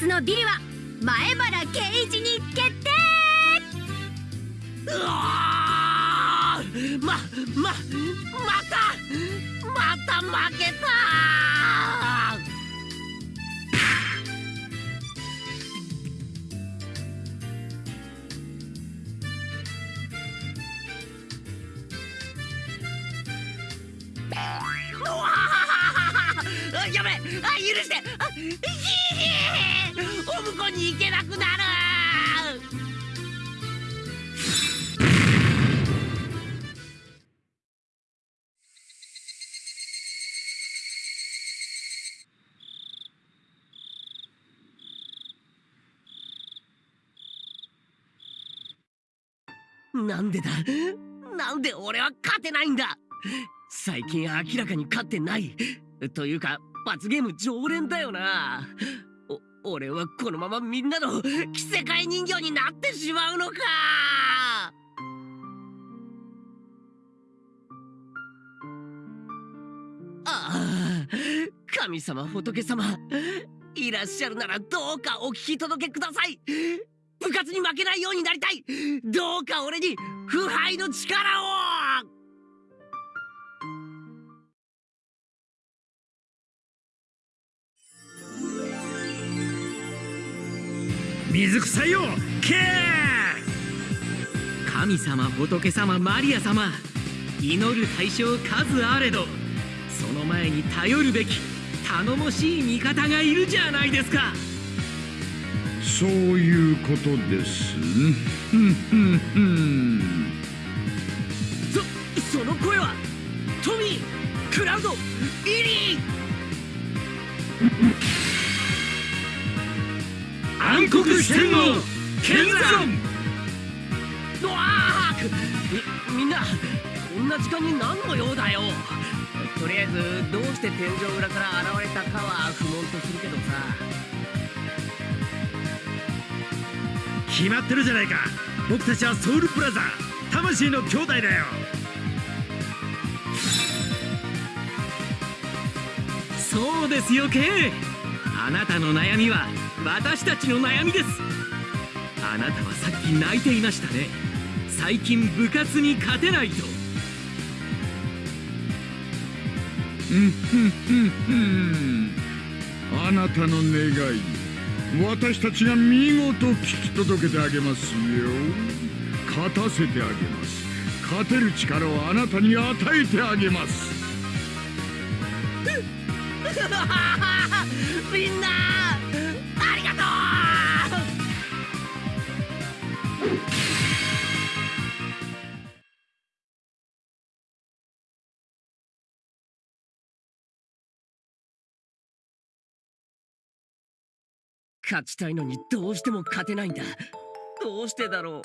日のビリは前原圭一に決定！うわまままたまた負けたやべあ許して！あひひお向こうに行けなくなるなん。でだなん。で俺は勝てないん。だ最近明らかに勝ってないというか罰ゲーム常連だよな俺はこのままみんなの着せ替え人形になってしまうのか。ああ神様仏様いらっしゃるならどうかお聞き届けください。部活に負けないようになりたい。どうか俺に腐敗の力を水臭いよけ神様仏様マリア様祈る対象数あれどその前に頼るべき頼もしい味方がいるじゃないですか。そういうことです。ふんふんそその声はトミークラウドイリー暗黒四天王剣山。うわみみんなこんな時間に何の用だよ。とりあえずどうして天井裏から現れたかは不問とするけどさ。決まってるじゃないか。僕たちはソウルブラザー。魂の兄弟だよ。そうですよケイ。あなたの悩みは私たちの悩みです。あなたはさっき泣いていましたね。最近部活に勝てないと。うんふんふんふん。あなたの願い私たちが見事聞き届けてあげますよ。勝たせてあげます。勝てる力をあなたに与えてあげます。みんな勝ちたいのにどうしても勝てないんだ。どうしてだろう。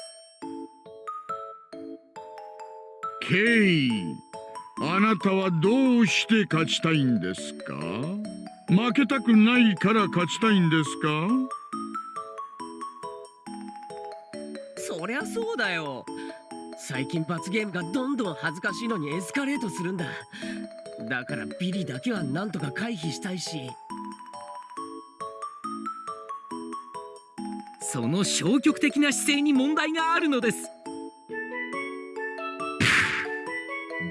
ケイあなたはどうして勝ちたいんですか？負けたくないから勝ちたいんですか？そりゃそうだよ。最近罰ゲームがどんどん恥ずかしいのにエスカレートするんだ。だからビリだけはなんとか回避したいしその消極的な姿勢に問題があるのです。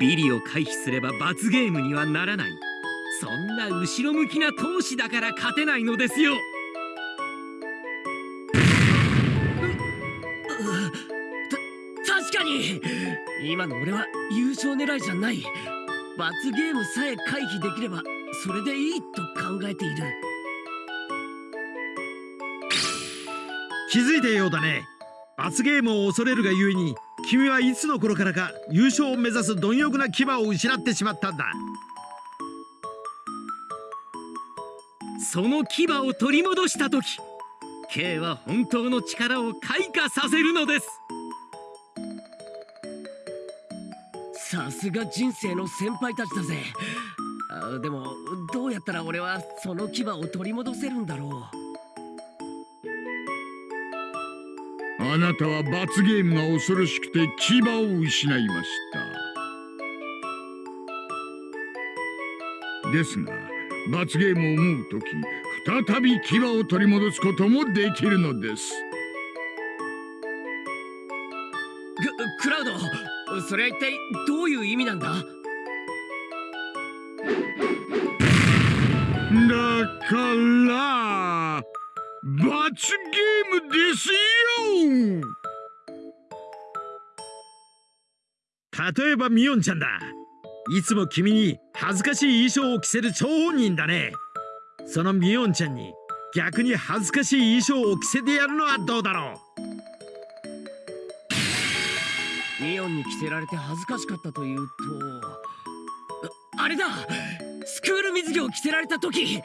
ビリを回避すれば罰ゲームにはならない。そんな後ろ向きな闘志だから勝てないのですよ。た確かに。今の俺は優勝狙いじゃない。罰ゲームさえ回避できればそれでいいと考えている。気づいてようだね。罰ゲームを恐れるがゆえに君はいつの頃からか優勝を目指す貪欲な牙を失ってしまったんだ。その牙を取り戻した時 K は本当の力を開花させるのです。さすが人生の先輩たちだぜ。あでもどうやったら俺はその牙を取り戻せるんだろう。あなたは罰ゲームが恐ろしくて牙を失いました。ですが罰ゲームを思うときふ再び牙を取り戻すこともできるのです。ククラウドそれは一体どういう意味なんだ？だから罰ゲームですよ。例えばミオンちゃんだ。いつも君に恥ずかしい衣装を着せる張本人だね。そのミオンちゃんに逆に恥ずかしい衣装を着せてやるのはどうだろう。ミオンに着せられて恥ずかしかったというとあれだ。スクール水着を着せられた時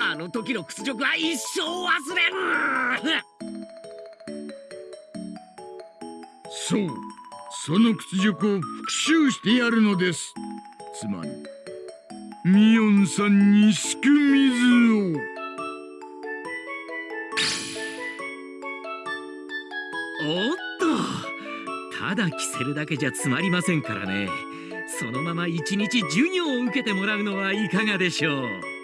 あの時の屈辱は一生忘れん。そう。その屈辱を復讐してやるのです。つまりミオンさんにすく水を。おっと。ただ着せるだけじゃつまりませんからね。そのまま一日授業を受けてもらうのはいかがでしょう。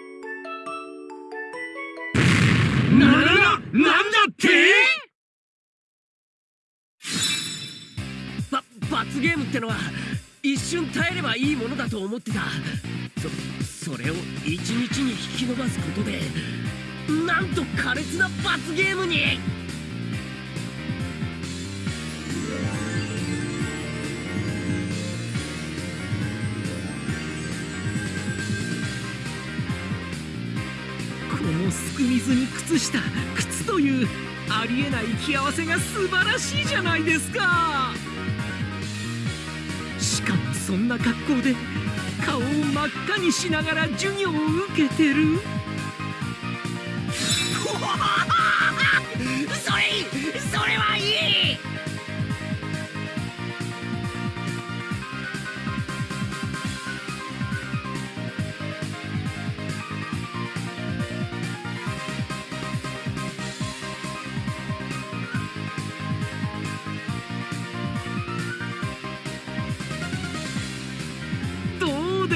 ってのは一瞬耐えればいいものだと思ってた。そそれを一日に引き延ばすことでなんと苛烈な罰ゲームに。このすく水に靴下靴というありえない気合わせが素晴らしいじゃないですか。そんな格好で顔を真っ赤にしながら授業を受けてる。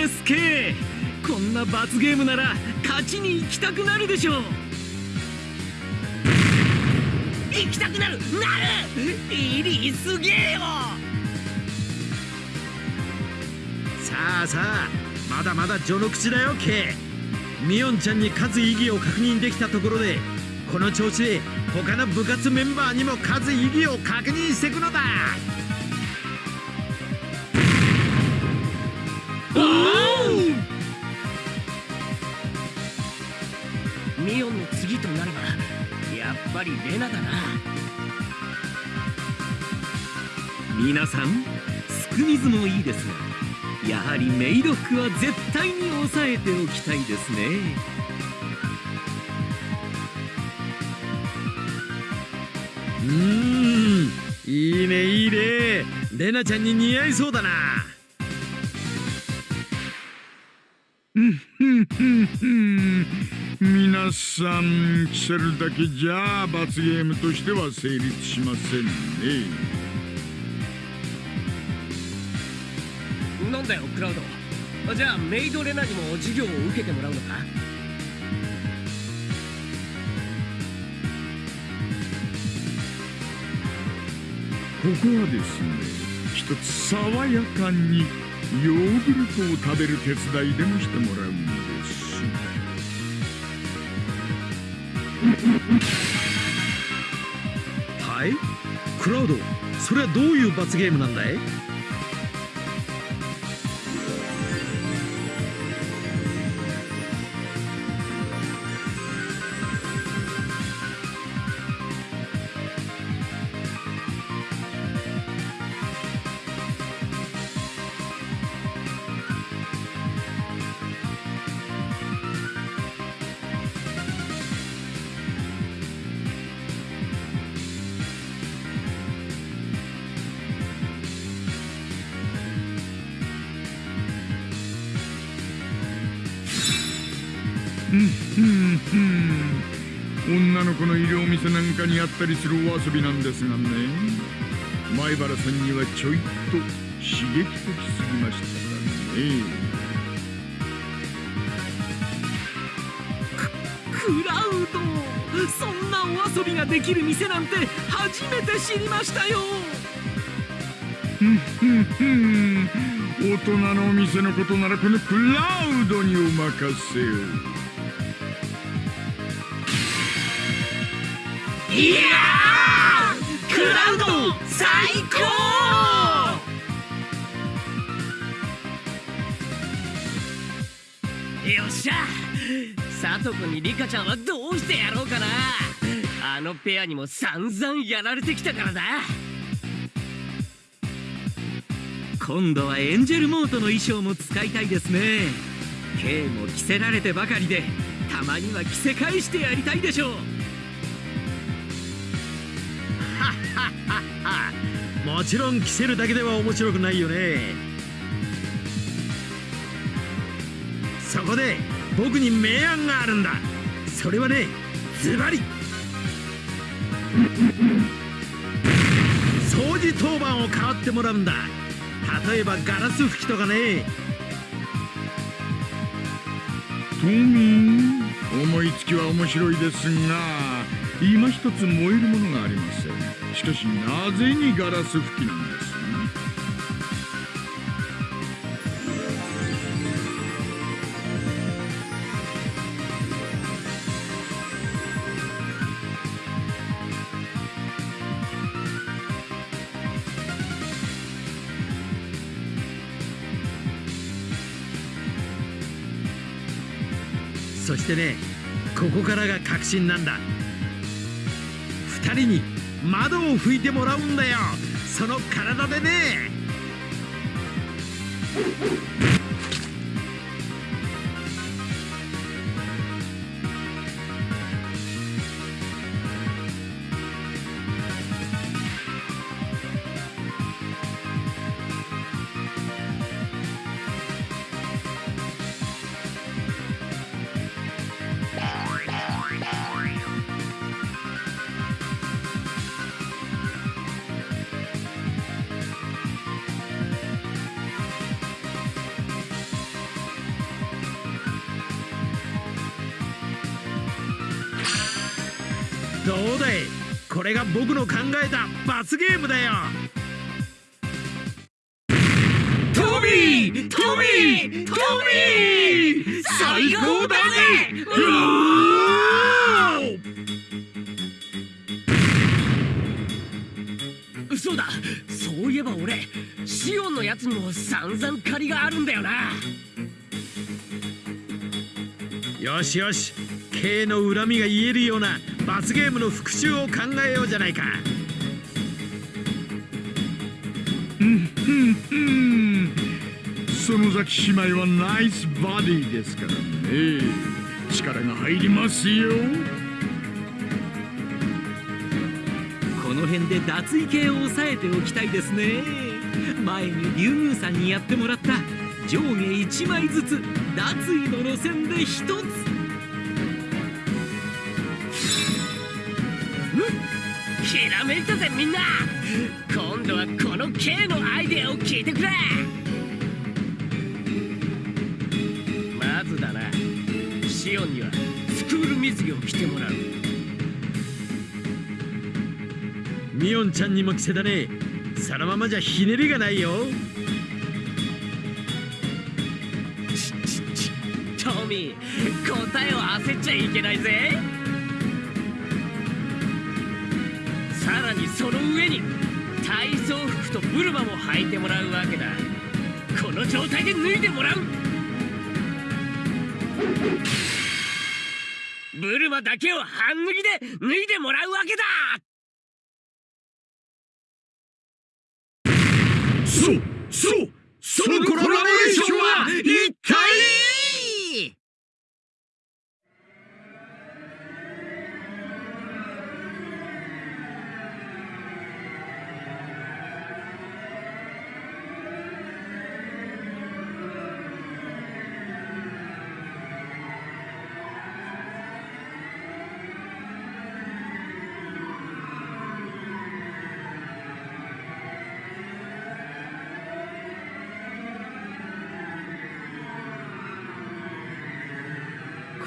どうですけこんな罰ゲームなら勝ちに行きたくなるでしょう。行きたくなる！なる！いりすげえよ！さあさあまだまだ序の口だよ K ミオンちゃんに数意義を確認できたところでこの調子で他の部活メンバーにも数意義を確認していくのだミオンの次となればやっぱりレナだな。皆さんすく水もいいですがやはりメイド服は絶対に押さえておきたいですね。うーんいいねいいね。レナちゃんに似合いそうだな。さん着せるだけじゃ罰ゲームとしては成立しませんね。なんだよクラウド。じゃあメイドレナにも授業を受けてもらうのか？ここはですね一つ爽やかにヨーグルトを食べる手伝いでもしてもらうんですはい。クラウドそれはどういう罰ゲームなんだい？女の子のいるお店なんかにあったりするお遊びなんですがね。前原さんにはちょいと刺激的すぎましたからね。ククラウドそんなお遊びができる店なんて初めて知りましたよ。ふんふんふん。大人のお店のことならこのクラウドにお任せをいやークラウド最高よっしゃ佐藤君にリカちゃんはどうしてやろうかな。あのペアにも散々やられてきたからだ。今度はエンジェルモートの衣装も使いたいですね。K も着せられてばかりでたまには着せ返してやりたいでしょう。もちろん着せるだけでは面白くないよね。そこで僕に明暗があるんだ。それはねズバリ。掃除当番を代わってもらうんだ。例えばガラス拭きとかね。トミー思いつきは面白いですが今一つ燃えるものがありませんしかしなぜにガラス拭きなんです？そしてねここからが確信なんだ。2人に窓を拭いてもらうんだよ。その体でね。僕の考えた罰ゲームだよ。トミートミートミー最高だぜ。うおー。嘘だ。そういえば俺シオンのやつにも散々借りがあるんだよな。よしよし K の恨みが言えるような罰ゲームの復讐を考えようじゃないか。うん園崎姉妹はナイスバディですからね。力が入りますよ。この辺で脱衣系を抑えておきたいですね。前に竜宮さんにやってもらった上下1枚ずつ脱衣の路線で1つひらめいたぜみんな。今度はこの K のアイデアを聞いてくれ。まずだな。シオンにはスクール水着を着てもらう。ミオンちゃんにも着せだね。そのままじゃひねりがないよ。ちちちトミー答えを焦っちゃいけないぜその上に体操服とブルマも履いてもらうわけだ。この状態で脱いでもらう。ブルマだけを半脱ぎで脱いでもらうわけだ。そう。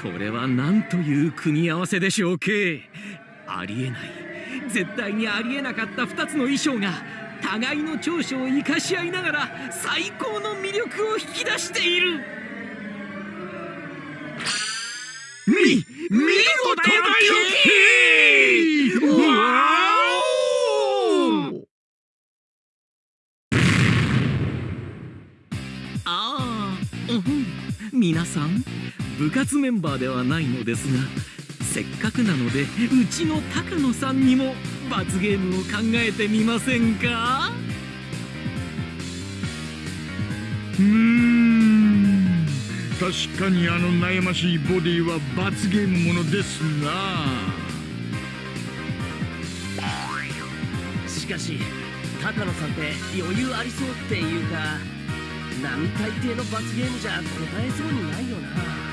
これは何という組み合わせでしょう K ありえない。絶対にありえなかった2つの衣装が互いの長所を生かし合いながら最高の魅力を引き出している。み見事だよ!わお！ああ、うん、皆さん部活メンバーではないのですがせっかくなのでうちの高野さんにも罰ゲームを考えてみませんか？うーん。確かにあの悩ましいボディは罰ゲームものですな。しかし高野さんって余裕ありそうっていうか並大抵の罰ゲームじゃ答えそうにないよな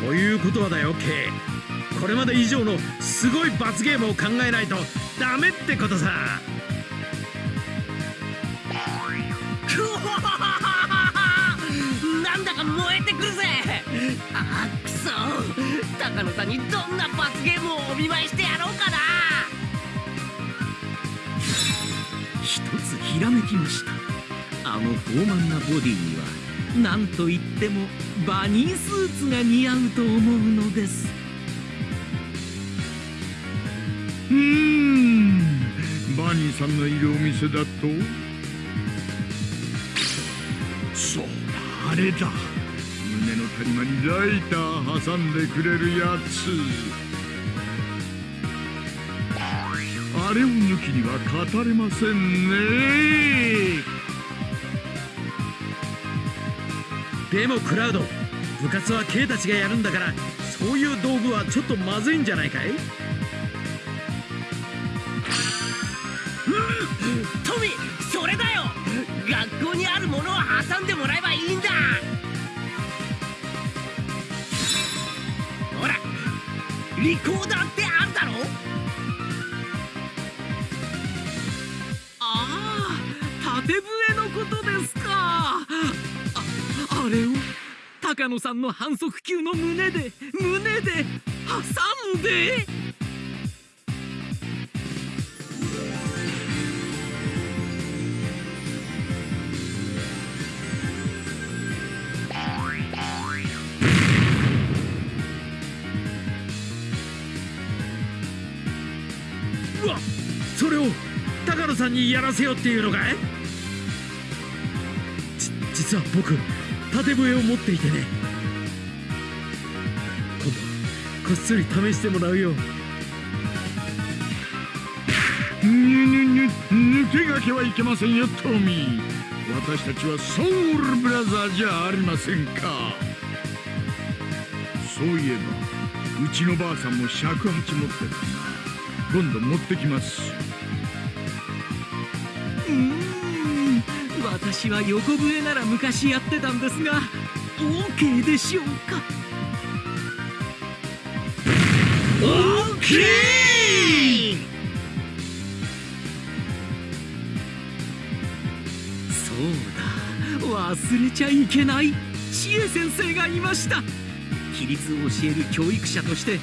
ということはだよ K これまで以上のすごい罰ゲームを考えないとダメってことさ。なんだか燃えてくるぜ。あーくそ。高野さんにどんな罰ゲームをお見舞いしてやろうかな。一つひらめきました。あの豊満なボディには何と言ってもバニースーツが似合うと思うのです。うーん。バニーさんのいるお店だと？そうだあれだ。胸の谷間にライター挟んでくれるやつ。あれを抜きには語れませんね。でもクラウド部活は K たちがやるんだからそういう道具はちょっとまずいんじゃないかい？トミそれだよ。学校にあるものを挟んでもらえばいいんだ。ほらリコーダーって高野さんの反則級の胸で胸で挟んで。うわそれを高野さんにやらせようっていうのかい？じ実は僕縦笛を持っていてね。今度こっそり試してもらうよ。ぬぬぬ抜けがけはいけませんよトミー。私たちはソウルブラザーじゃありませんか。そういえばうちのばあさんも尺八持ってたな今度持ってきます。私は横笛なら昔やってたんですが OK でしょうかオッケー。そうだ。忘れちゃいけない。知恵先生がいました。規律を教える教育者として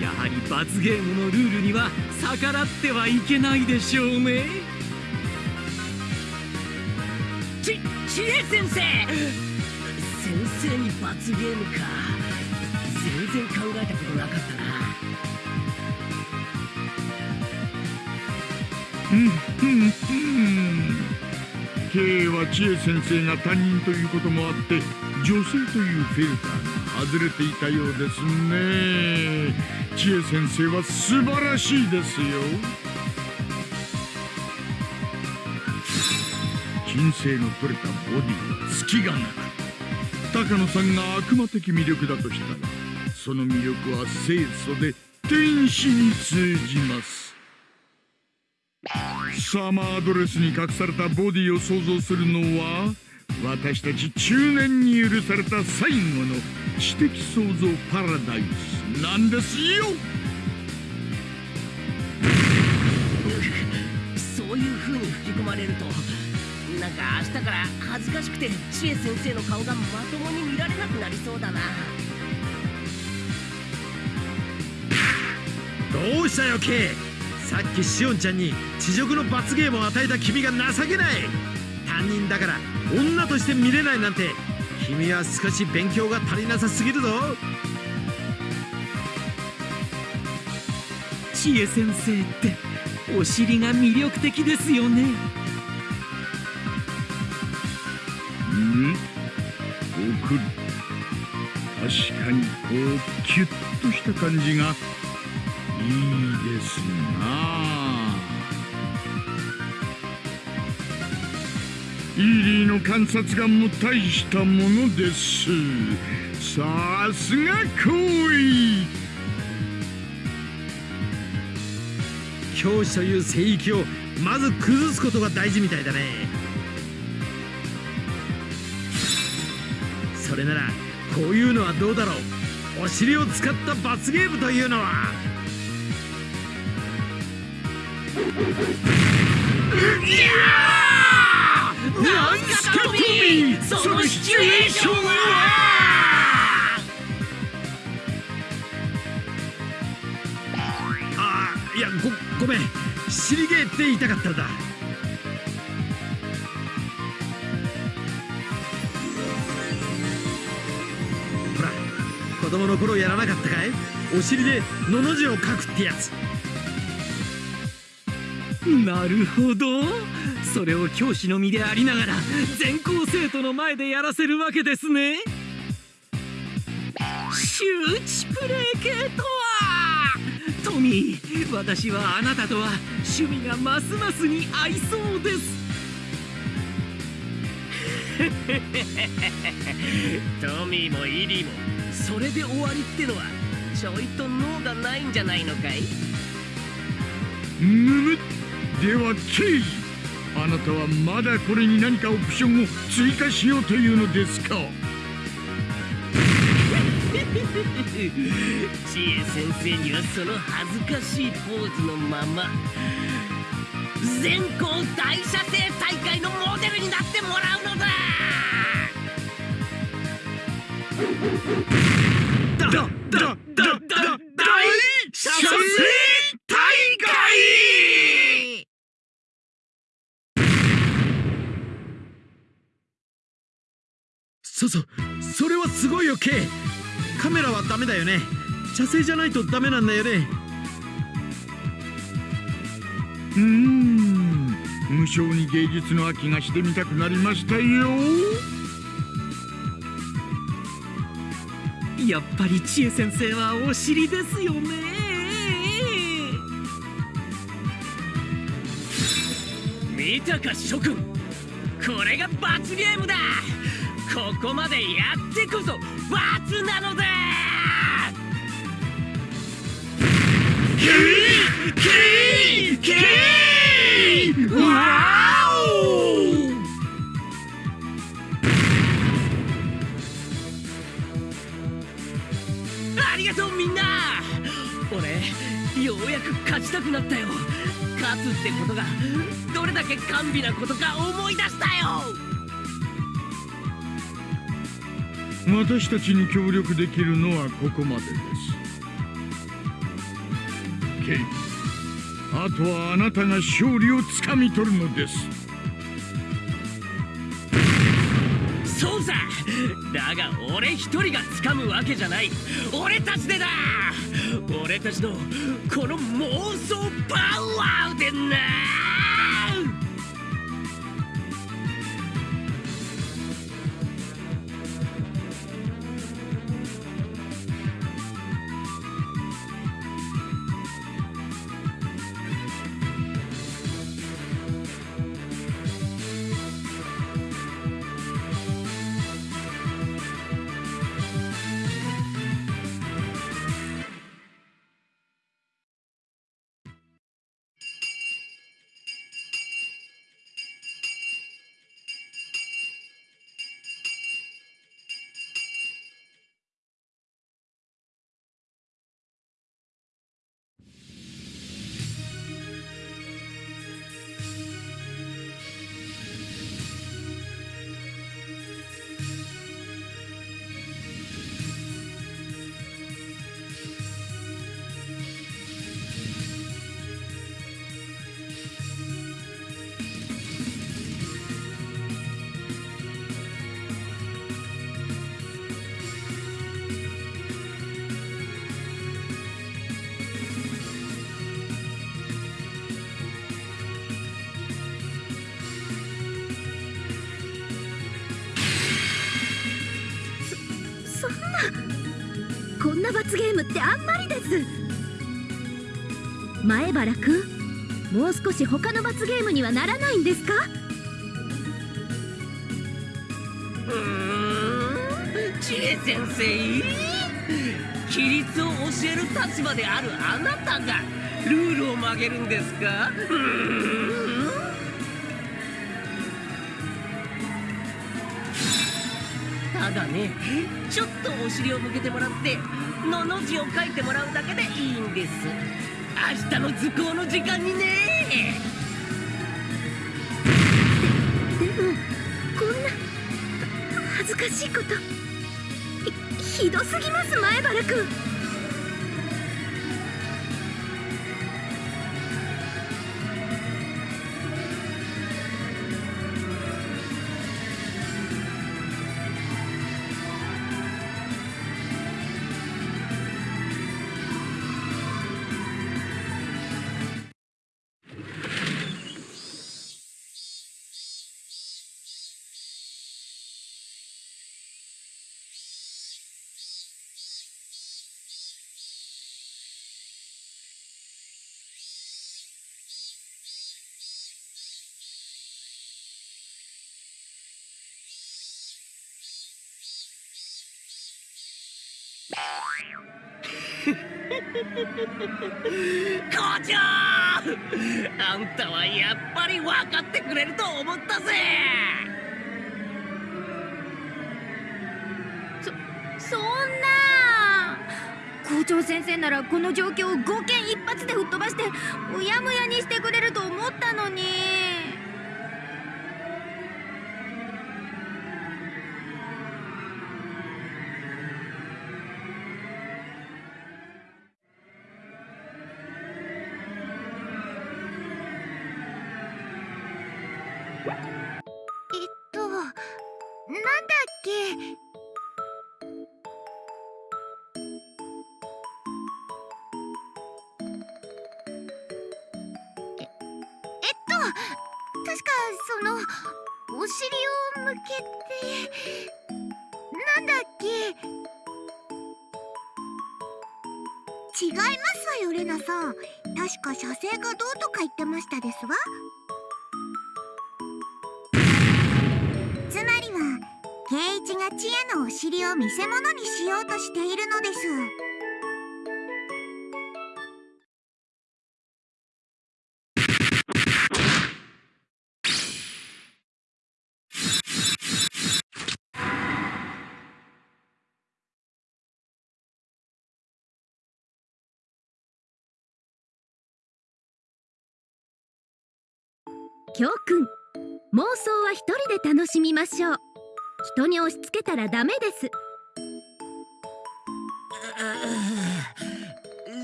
やはり罰ゲームのルールには逆らってはいけないでしょうね。ち知恵先生。先生に罰ゲームか。全然考えたことなかったな。うんうんうん。K は知恵先生が担任ということもあって女性というフィルターが外れていたようですね。知恵先生は素晴らしいですよ。金星の取れたボディは隙がなく高野さんが悪魔的魅力だとしたらその魅力は清楚で天使に通じます。サマードレスに隠されたボディを想像するのは私たち中年に許された最後の知的創造パラダイスなんですよ。そういう風に吹き込まれるとなんか明日から恥ずかしくて知恵先生の顔がまともに見られなくなりそうだなどうしたよ K さっきしおんちゃんに地獄の罰ゲームを与えた君が情け。ない担任だから女として見れないなんて君は少し勉強が足りなさすぎるぞ。知恵先生ってお尻が魅力的ですよね。ん送る確かにこうキュッとした感じがいいですな。イーリーの観察眼も大したものです。さすが行為教師という聖域をまず崩すことが大事みたいだね。れならこういうのはどうだろう。お尻を使った罰ゲームというのは。なんすかトミー。そのシチュエーションは。ああいやごごめん。尻毛って言いたかったんだ。子供の頃やらなかったかい？お尻で「の」の字を書くってやつ。なるほど。それを教師の身でありながら全校生徒の前でやらせるわけですね。周知プレイ系とは？トミー私はあなたとは趣味がますますに合いそうです。トミーもイリーもそれで終わりってのはちょいと脳がないんじゃないのかい？むむではケイあなたはまだこれに何かオプションを追加しようというのですか？知恵先生にはその恥ずかしいポーズのまま全校大射精大会のモデルになってもらうのだだだだだだ大射精大会そうそう。それはすごいよ K カメラはダメだよね。射精じゃないとダメなんだよね。うーん。無性に芸術の秋がしてみたくなりましたよ。やっぱり知恵先生はお尻ですよね。見たか諸君。これが罰ゲームだ。ここまでやってこそ罰なのだ。キーキーキーわおうやく勝ちたくなったよ。勝つってことがどれだけ甘美なことか思い出したよ。私たちに協力できるのはここまでです。ケイあとはあなたが勝利をつかみ取るのです。さ。だが俺一人が掴むわけじゃない。俺たちでだ。俺たちのこの妄想パワーでな。な罰ゲームってあんまりです。前原くんもう少し他の罰ゲームにはならないんですか？うん知恵先生。規律を教える立場であるあなたがルールを曲げるんですか？うん。ね。ちょっとお尻を向けてもらって「の」の字を書いてもらうだけでいいんです。明日の図工の時間にね。でもこんな恥ずかしいこと。ひひどすぎます前原く 校長あんたはやっぱり分かってくれると思ったぜ。そそんな。校長先生ならこの状況を5件一発で吹っ飛ばしてうやむやにしてくれると思ったのに。違いますわよレナさん。確か射精がどうとか言ってましたですわ。つまりは圭一が知恵のお尻を見せ物にしようとしているのです。教訓妄想は一人で楽しみましょう。人に押し付けたらダメで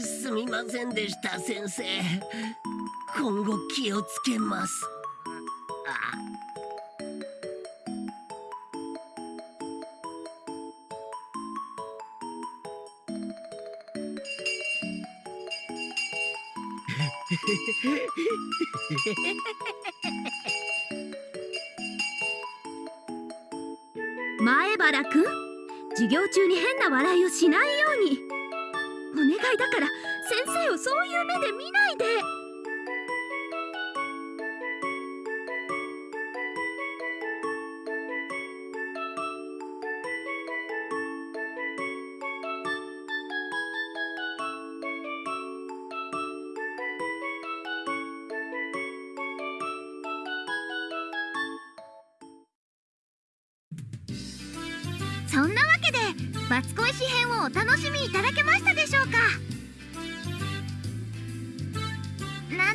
す。すみませんでした先生。今後気をつけます あ前原く？授業中に変な笑いをしないように。お願いだから先生をそういう目で見ないで。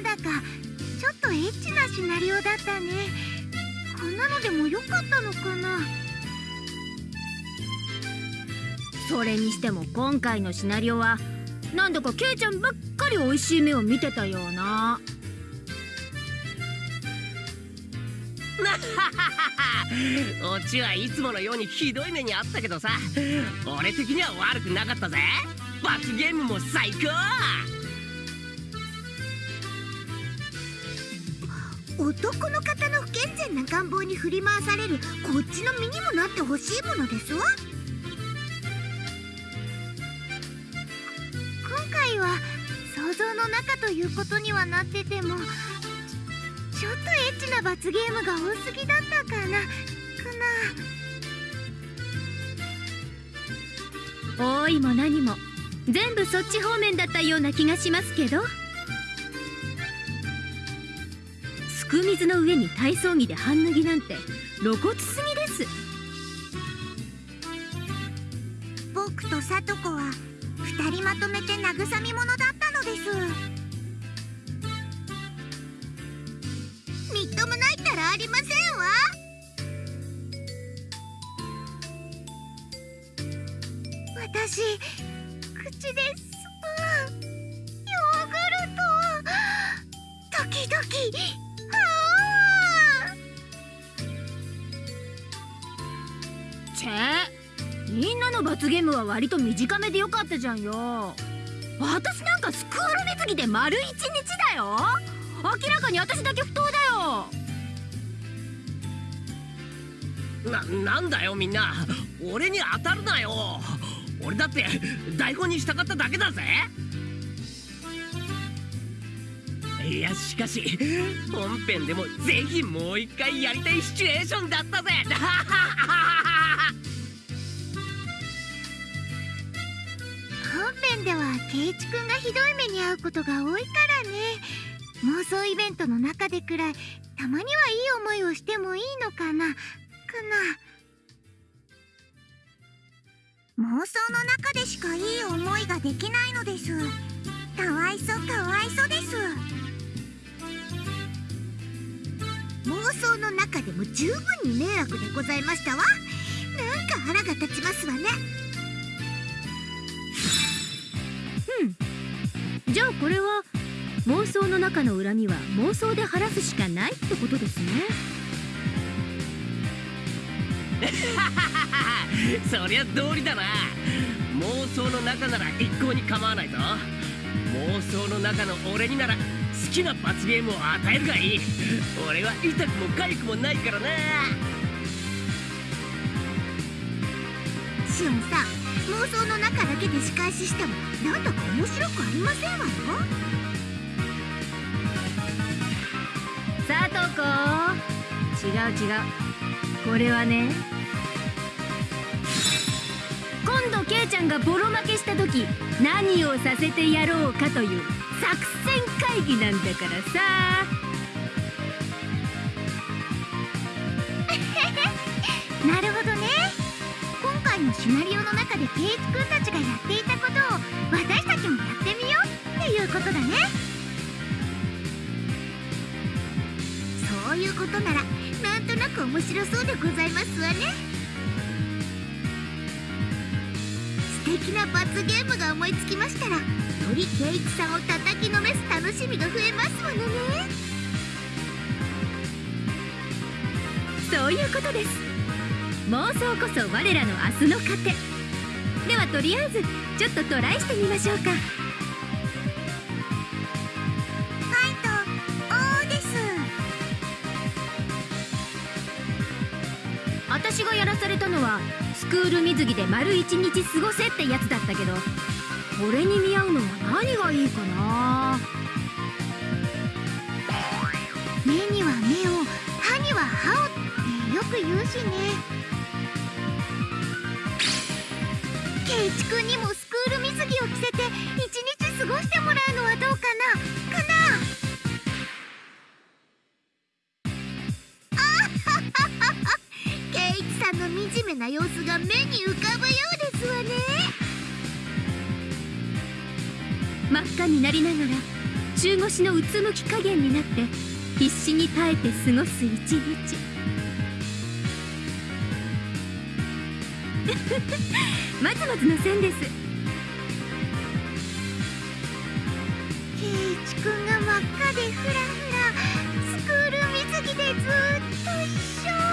なんだかちょっとエッチなシナリオだったね。こんなのでもよかったのかな？それにしても今回のシナリオはなんだかケイちゃんばっかり美味しい目を見てたような。オチはいつものようにひどい目にあったけどさ。俺的には悪くなかったぜ。罰ゲームも最高男の方の不健全な願望に振り回されるこっちの身にもなってほしいものですわ。今回は想像の中ということにはなっててもちょっとエッチな罰ゲームが多すぎだったかな。かな。多いも何も全部そっち方面だったような気がしますけど。すく水の上に体操着で半脱ぎなんて露骨すぎです。僕とさと子は二人まとめて慰み者だったのです。みっともないったらありませんわ。私口でス罰ゲームは割と短めでよかったじゃんよ。私なんかスクール水着で丸一日だよ。明らかに私だけ不当だよ。ななんだよみんな。俺に当たるなよ。俺だって台本に従っただけだぜ。いやしかし本編でもぜひもう一回やりたいシチュエーションだったぜ。では圭一くんがひどい目に遭うことが多いからね。妄想イベントの中でくらいたまにはいい思いをしてもいいのかな。かな。妄想の中でしかいい思いができないのです。かわいそかわいそです。妄想の中でも十分に迷惑でございましたわ。なんか腹が立ちますわね。じゃあこれは妄想の中の恨みは妄想で晴らすしかないってことですね。そりゃ道理だな。妄想の中なら一向に構わないぞ。妄想の中の俺になら好きな罰ゲームを与えるがいい。俺は痛くも痒くもないからな。シオンさん妄想の中だけで仕返ししてもなんだか面白くありませんわよ。さとこ違う違う。これはね。今度ケイちゃんがボロ負けした時何をさせてやろうかという作戦会議なんだからさ。なるほどね。のシナリオの中でケイチくんたちがやっていたことを私たちもやってみようっていうことだね。そういうことならなんとなく面白そうでございますわね。素敵な罰ゲームが思いつきましたらよりケイチさんを叩きのめす楽しみが増えますわね。そういうことです。妄想こそ我らの明日の糧。ではとりあえずちょっとトライしてみましょうか。ファイトおーです。私がやらされたのはスクール水着で丸一日過ごせってやつだったけどこれに見合うのは何がいいかな？目には目を歯には歯をってよく言うしねケイチくんにもスクール水着を着せて一日過ごしてもらうのはどうかな？かな？あははははケイチさんの惨めな様子が目に浮かぶようですわね。真っ赤になりながら中腰のうつむき加減になって必死に耐えて過ごす一日。まずまずの線です。ケイチくんが真っ赤でフラフラスクール水着でずっと一緒。は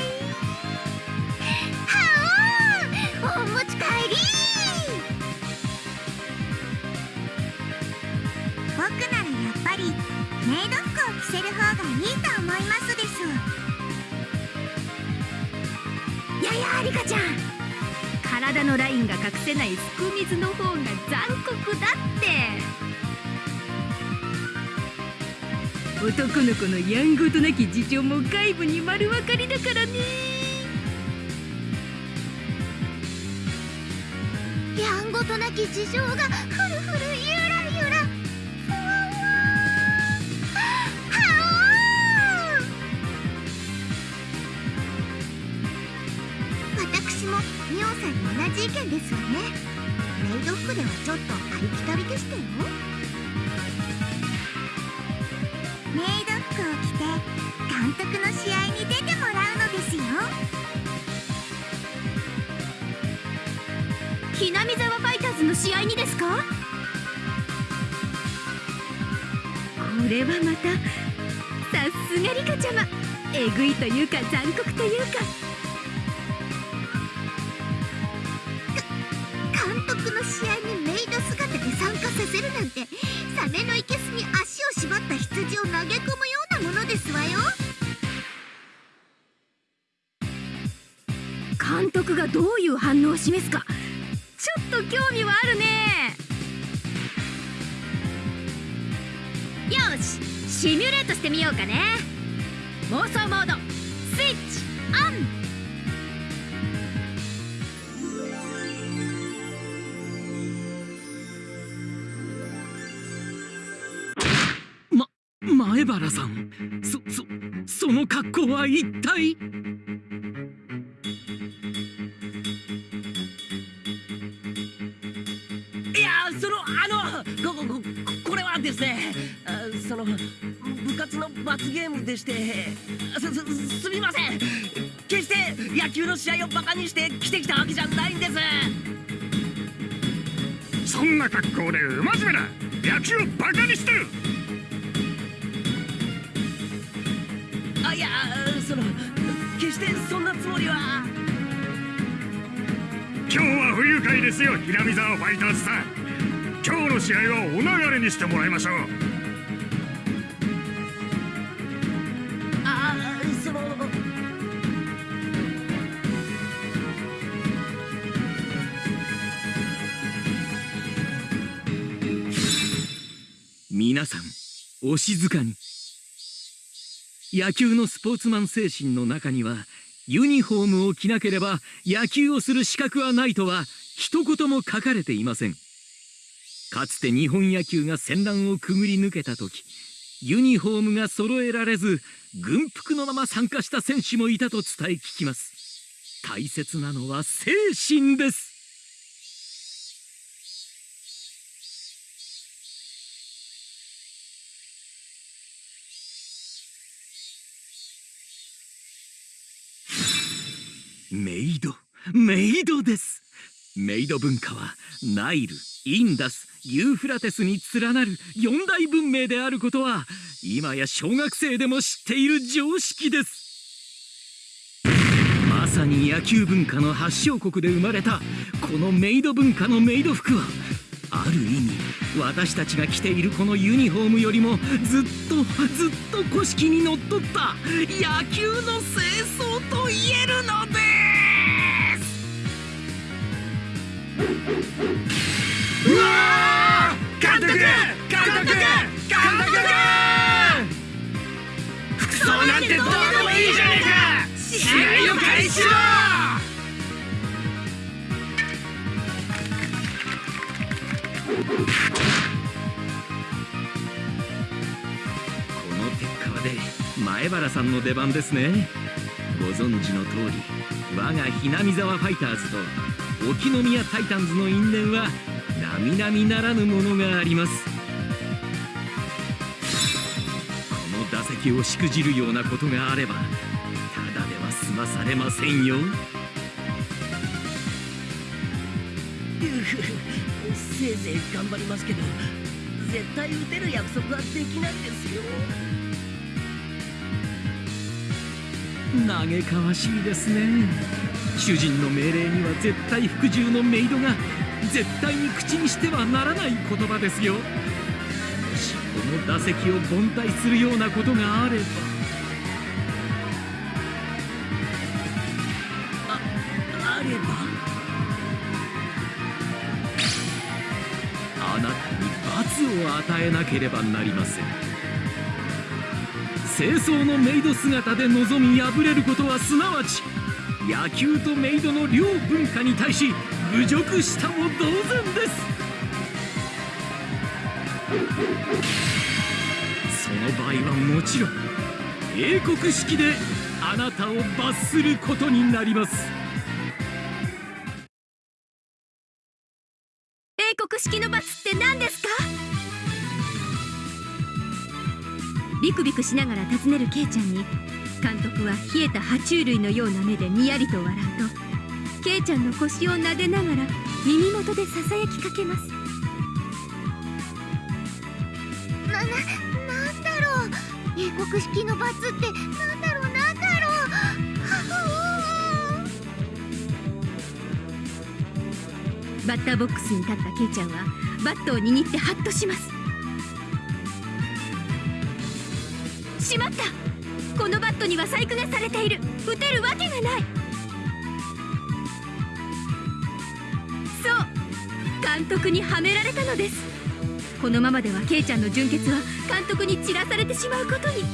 い。はおお持ち帰り。僕ならやっぱりメイド服を着せる方がいいと思いますです。ややゃん体のラインが隠せないすく水の方が残酷だって男の子のやんごとなき事情も外部に丸分かりだからね。やんごとなき事情が意見ですわね。メイド服ではちょっとありきたりでしたよ。メイド服を着て監督の試合に出てもらうのですよ。ひなみ沢ファイターズの試合にですか？これはまたさすがリカちゃま。えぐいというか残酷というか。示すか。ちょっと興味はあるね。よしシミュレートしてみようかね。妄想モード。そのあのここここれはですねあその部活の罰ゲームでしてすすすみません。決して野球の試合をバカにして来てきたわけじゃないんです。そんな格好で不真面目な野球をバカにしてる。あいやその決してそんなつもりは。今日は不愉快ですよ平見沢ファイターズさん今日の試合はお流れにしてもらいましょう。あその皆さんお静かに。野球のスポーツマン精神の中にはユニフォームを着なければ野球をする資格はないとは一言も書かれていませんかつて日本野球が戦乱をくぐり抜けた時ユニフォームが揃えられず軍服のまま参加した選手もいたと伝え聞きます。大切なのは精神です。メイドメイドです。メイド文化はナイルインダスユーフラテスに連なる四大文明であることは今や小学生でも知っている常識です。まさに野球文化の発祥国で生まれたこのメイド文化のメイド服はある意味私たちが着ているこのユニフォームよりもずっとずっと古式にのっとった野球の清掃と言える。うわ監督監督監督服装なんてどうでもいいじゃねえか試合を開始しろこの鉄火で前原さんの出番ですね。ご存知の通り我がひなみ沢ファイターズと沖宮タイタンズの因縁は並々ならぬものがあります。この打席をしくじるようなことがあればただでは済まされませんよ。せいぜい頑張りますけど絶対打てる約束はできないですよ。嘆かわしいですね主人の命令には絶対服従のメイドが絶対に口にしてはならない言葉ですよ。もしこの打席を凡退するようなことがあれば。ああれば？あなたに罰を与えなければなりません。清掃のメイド姿で臨み敗れることはすなわち野球とメイドの両文化に対し侮辱したも同然です。その場合はもちろん英国式であなたを罰することになります。英国式の罰って何ですか？ビクビクしながら尋ねるケイちゃんに監督は冷えた爬虫類のような目でにやりと笑うとケイちゃんの腰を撫でながら耳元でささやきかけます。な、な、なんだろう。英国式の罰ってなんだろうなんだろう。は バッターボックスに立ったケイちゃんはバットを握ってハッとします。しまったこのバットには細工がされている。打てるわけがない。そう。監督にはめられたのです。このままではケイちゃんの純潔は監督に散らされてしまうことに。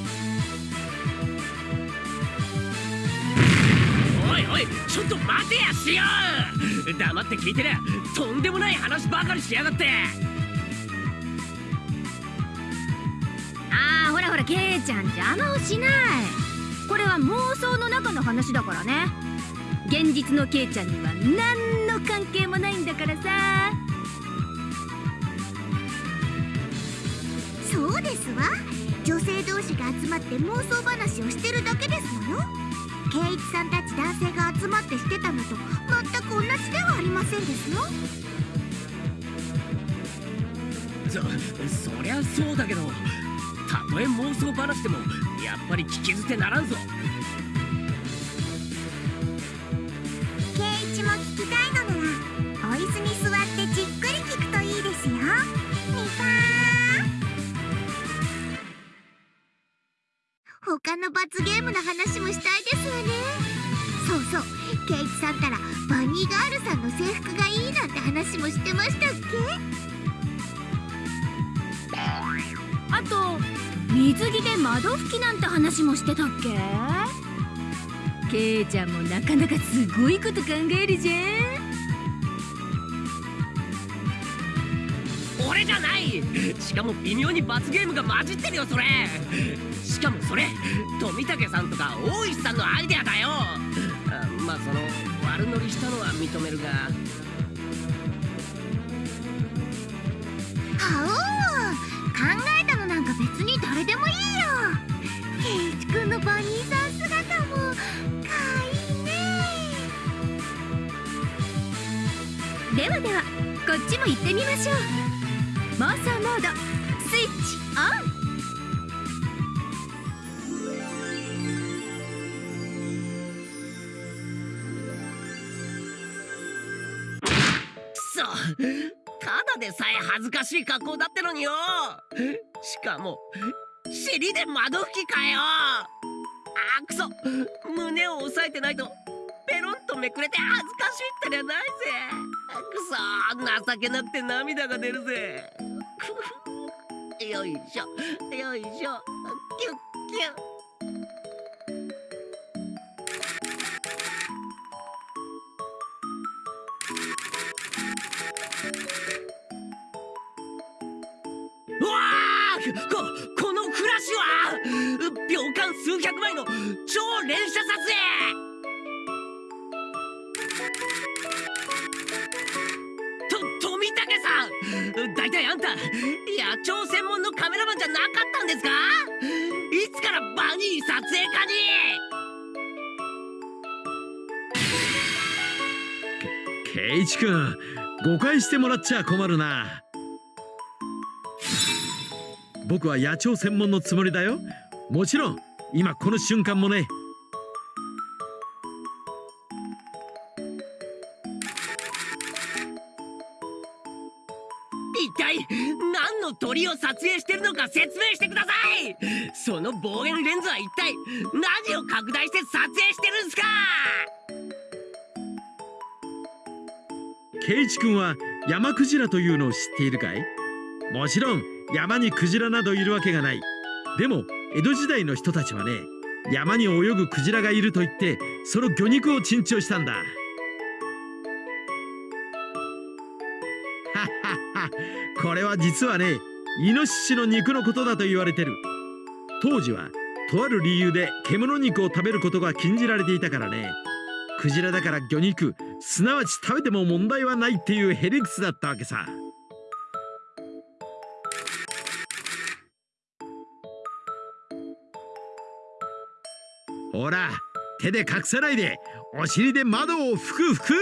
おいおいちょっと待てやしよう。黙って聞いてりゃとんでもない話ばかりしやがって。ケイちゃん邪魔をしない。これは妄想の中の話だからね。現実のケイちゃんには何の関係もないんだからさ。そうですわ。女性同士が集まって妄想話をしてるだけですの。よ圭一さんたち男性が集まってしてたのと全く同じではありませんですよそそりゃそうだけどたとえ妄想話でもやっぱり聞き捨てならんぞ。圭一も聞きたいのならお椅子に座ってじっくり聞くといいですよ。みぱー。他の罰ゲームの話もした水着で窓拭きなんて話もしてたっけ？ケイちゃんもなかなかすごいこと考えるじゃん。俺じゃない！しかも微妙に罰ゲームが混じってるよそれ。しかもそれ富武さんとか大石さんのアイデアだよ。あまあその悪乗りしたのは認めるが。はお考え別に誰でもいいよ。圭一くんのバニーさん姿もかわいいね。ではではこっちも行ってみましょう。妄想モードスイッチオン。くそたでさえ恥ずかしい格好だってのによ。しかも尻で窓拭きかよ。あーくそ。胸を押さえてないとペロンとめくれて恥ずかしいったりゃないぜ。くそ情けなくて涙が出るぜ。よいしょよいしょ。キュッキュッ。ここのフラッシュは秒間数百枚の超連射撮影。と富武さん。大体あんた野鳥専門のカメラマンじゃなかったんですか？いつからバニー撮影家に？圭一くん誤解してもらっちゃ困るな。僕は野鳥専門のつもりだよ。もちろん今この瞬間もね。一体何の鳥を撮影してるのか説明してください。その望遠レンズは一体何を拡大して撮影してるんですか。圭一くんは山クジラというのを知っているかい？もちろん山にクジラなどいるわけがない。でも江戸時代の人たちはね山に泳ぐクジラがいると言ってその魚肉を珍重したんだ。これは実はねイノシシの肉のことだと言われてる。当時はとある理由で獣肉を食べることが禁じられていたからねクジラだから魚肉すなわち食べても問題はないっていうヘリクスだったわけさ。ほら手で隠さないでお尻で窓を拭く拭く。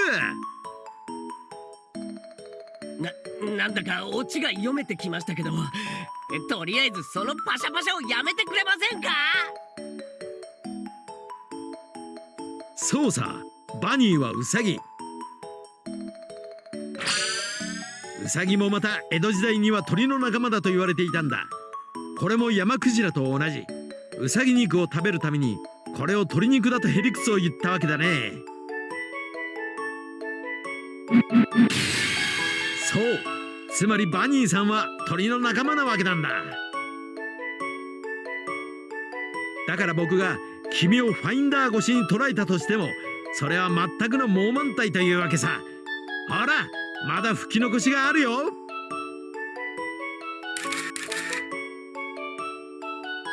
ななんだかオチが読めてきましたけどえとりあえずそのパシャパシャをやめてくれませんか？そうさバニーはウサギ。ウサギもまた江戸時代には鳥の仲間だと言われていたんだ。これも山クジラと同じ。ウサギ肉を食べるためにこれを鶏肉だとヘリクスを言ったわけだね。そう。つまりバニーさんは鳥の仲間なわけなんだ。だから僕が君をファインダー越しに捉えたとしてもそれは全くの猛満体というわけさ。ほらまだ吹き残しがあるよ。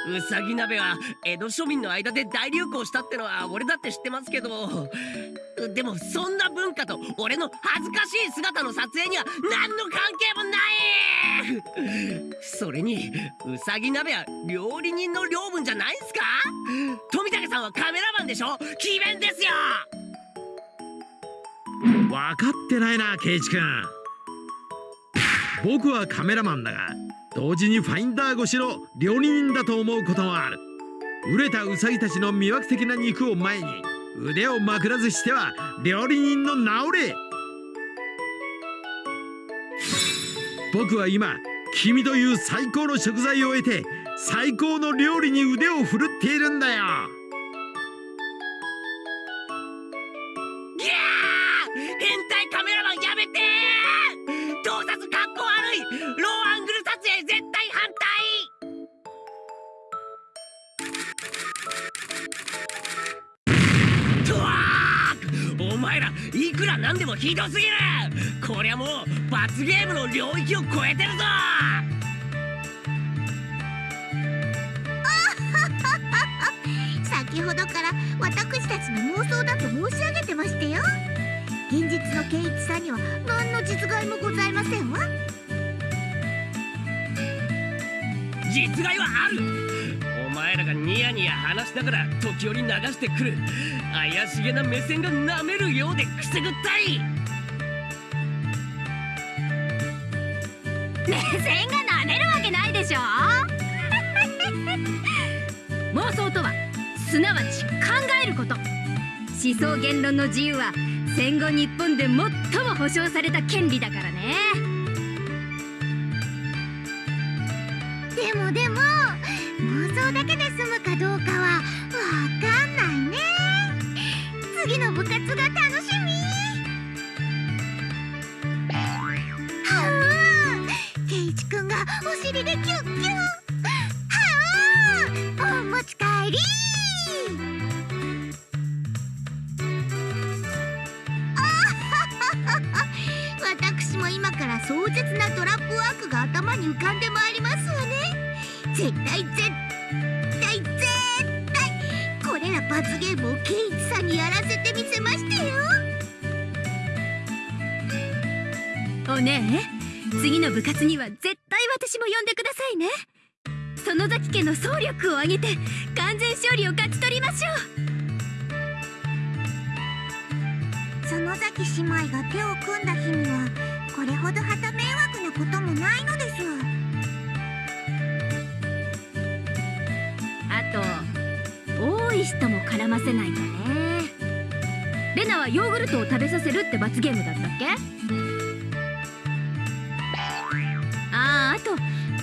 うさぎ鍋は江戸庶民の間で大流行したってのは俺だって知ってますけど。でもそんな文化と俺の恥ずかしい姿の撮影には何の関係もない。それにうさぎ鍋は料理人の領分じゃないんすか？富武さんはカメラマンでしょ？詭弁ですよ！分かってないなケイチ君。僕はカメラマンだが同時にファインダー越しの料理人だと思うこともある。売れたウサギたちの魅惑的な肉を前に腕をまくらずしては料理人の名折れ。僕は今君という最高の食材を得て最高の料理に腕を振るっているんだよ。前らいくらなんでもひどすぎる。こりゃもう罰ゲームの領域を超えてるぞ。先ほどから私たちの妄想だと申し上げてましたよ。現実の圭一さんには何の実害もございませんわ。実害はある。お前らがニヤニヤ話しながら時折流してくる。怪しげな目線が舐めるようでくすぐったい。目線が舐めるわけないでしょ？妄想とはすなわち考えること。思想言論の自由は戦後日本で最も保障された権利だからね。次の部活が楽しみ。はあケイチくんがお尻でキュッには絶対私も呼んでくださいね。園崎家の総力を挙げて完全勝利を勝ち取りましょう。園崎姉妹が手を組んだ日にはこれほど旗迷惑なこともないのです。あと多い人も絡ませないとね。レナはヨーグルトを食べさせるって罰ゲームだったっけ？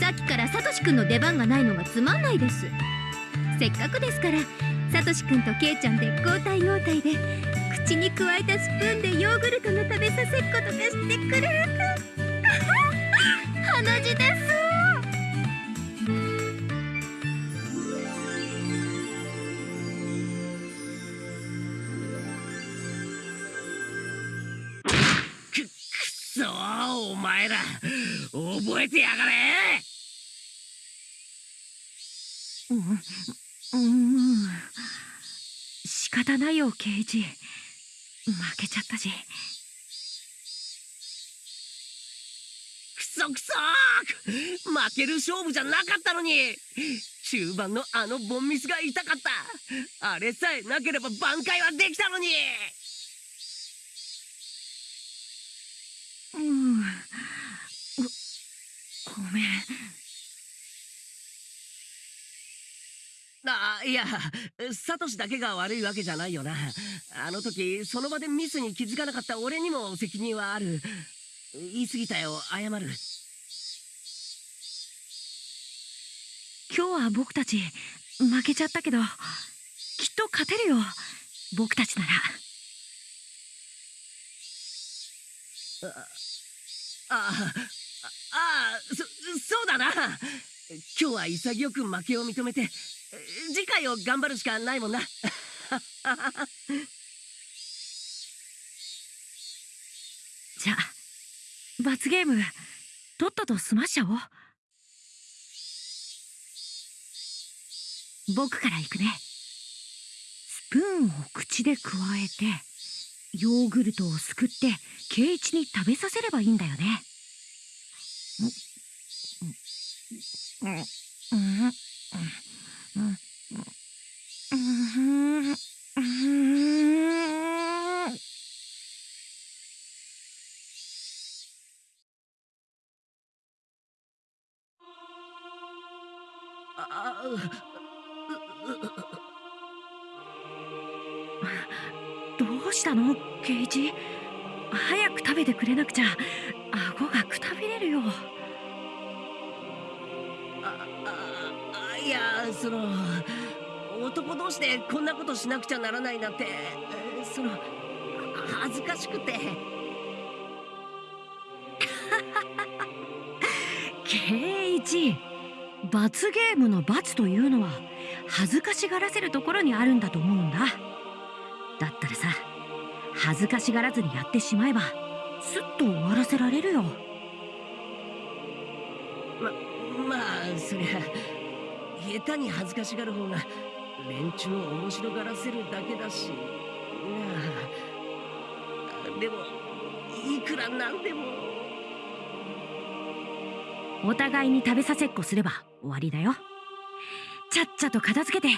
さっきからサトシくんの出番がないのがつまんないです。せっかくですからサトシくんとケイちゃんで交代交代で口にくわえたスプーンでヨーグルトの食べさせっことかしてくれるか。じですくくそお前ら。覚えてやがれ。うん。仕方ないよケイジ負けちゃったしくそくそー負ける勝負じゃなかったのに中盤のあのボンミスが痛かったあれさえなければ挽回はできたのにうん。ごごめん。あいやサトシだけが悪いわけじゃないよな。あの時その場でミスに気づかなかった俺にも責任はある。言い過ぎたよ謝る。今日は僕たち負けちゃったけどきっと勝てるよ僕たちなら。あああそそうだな。今日は潔く負けを認めて次回を頑張るしかないもんな。じゃあ罰ゲームとっとと済ましちゃおう。僕から行くね。スプーンを口でくわえてヨーグルトをすくってケイイチに食べさせればいいんだよね。う んしなくちゃならないなんて。その恥ずかしくて。ケイチ罰ゲームの罰というのは恥ずかしがらせるところにあるんだと思うんだ。だったらさ恥ずかしがらずにやってしまえばすっと終わらせられるよ。ままあそりゃ下手に恥ずかしがる方が連中を面白がらせるだけだし。でもいくらなんでも。お互いに食べさせっこすれば終わりだよ。ちゃっちゃと片付けて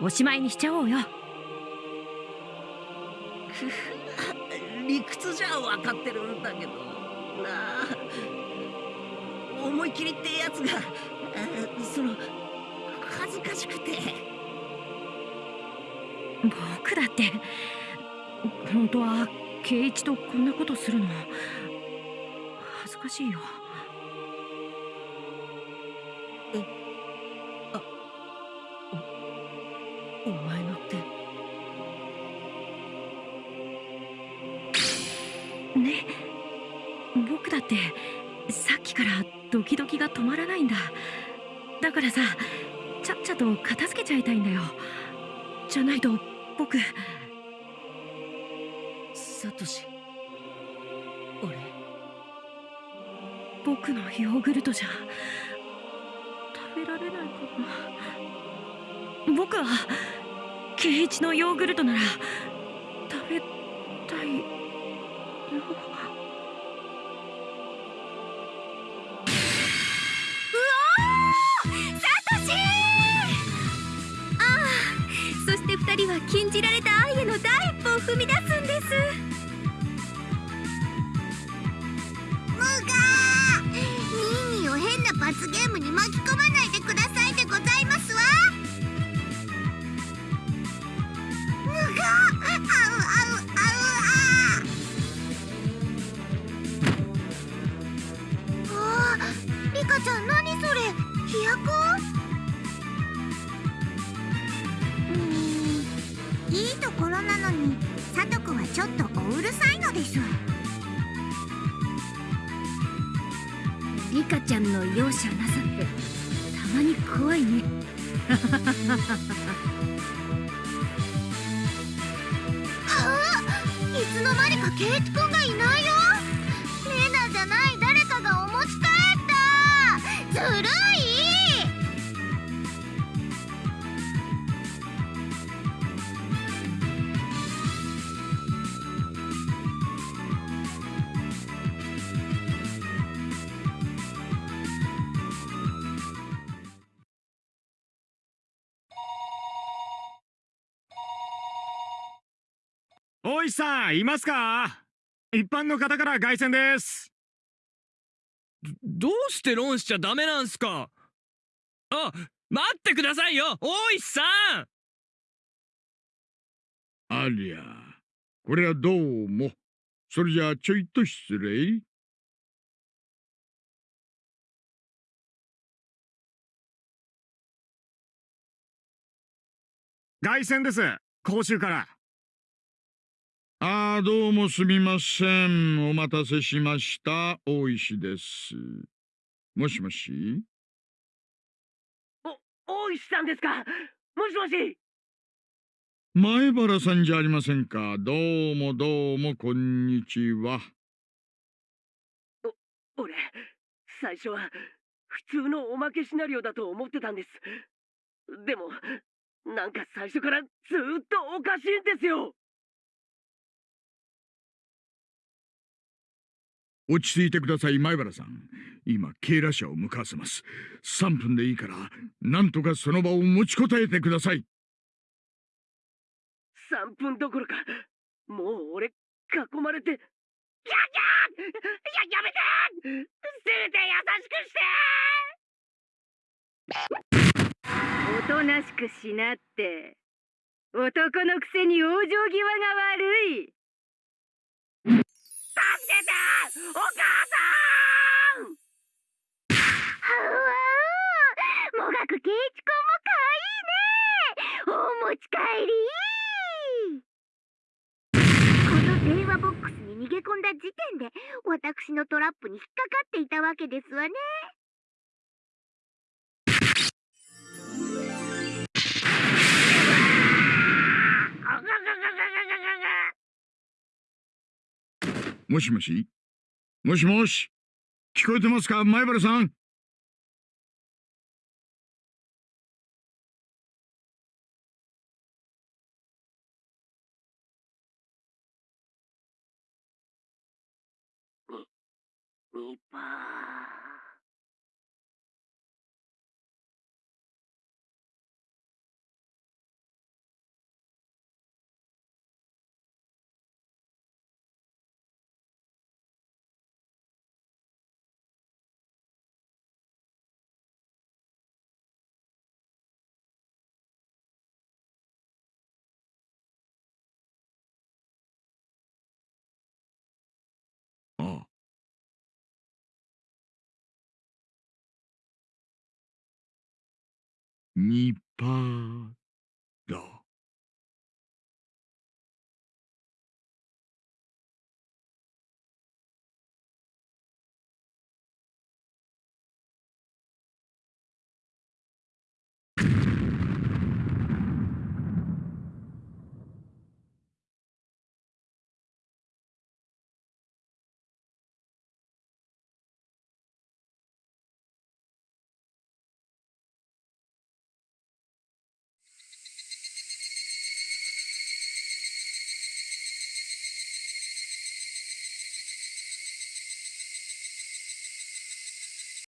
おしまいにしちゃおうよ。理屈じゃ分かってるんだけど。なあ思い切りってやつがあその恥ずかしくて僕だって。本当は圭一とこんなことするの恥ずかしいよ。お前のって。ね僕だってさっきからドキドキが止まらないんだ。だからさちゃっちゃと片付けちゃいたいんだよ。じゃないと僕サトシ俺僕のヨーグルトじゃ食べられないかな。僕は圭一のヨーグルトなら食べたいよ踏み出すんです。Ha ha ha. 大石さんいますか？一般の方から凱旋です。どうしてロンしちゃダメなんすか？あ待ってくださいよ！大石さん！ありゃこれはどうも。それじゃあちょいと失礼。凱旋です。講習からああどうもすみません。お待たせしました。大石です。もしもし？大石さんですか？もしもし？前原さんじゃありませんか？どうもどうもこんにちは。俺最初は普通のおまけシナリオだと思ってたんです。でもなんか最初からずーっとおかしいんですよ落ち着いてください前原さん。今警ら車を向かわせます。3分でいいからなんとかその場を持ちこたえてください。3分どころかもう俺囲まれてギャギャーややめてせめて優しくしておとなしくしなって。男のくせに往生際が悪いてお母さん。はわもがくけいちくんもかわいいね。お持ち帰り。この電話ボックスに逃げ込んだ時点で私のトラップに引っかかっていたわけですわね。もしもしもしもし聞こえてますか前原さんルパーニパー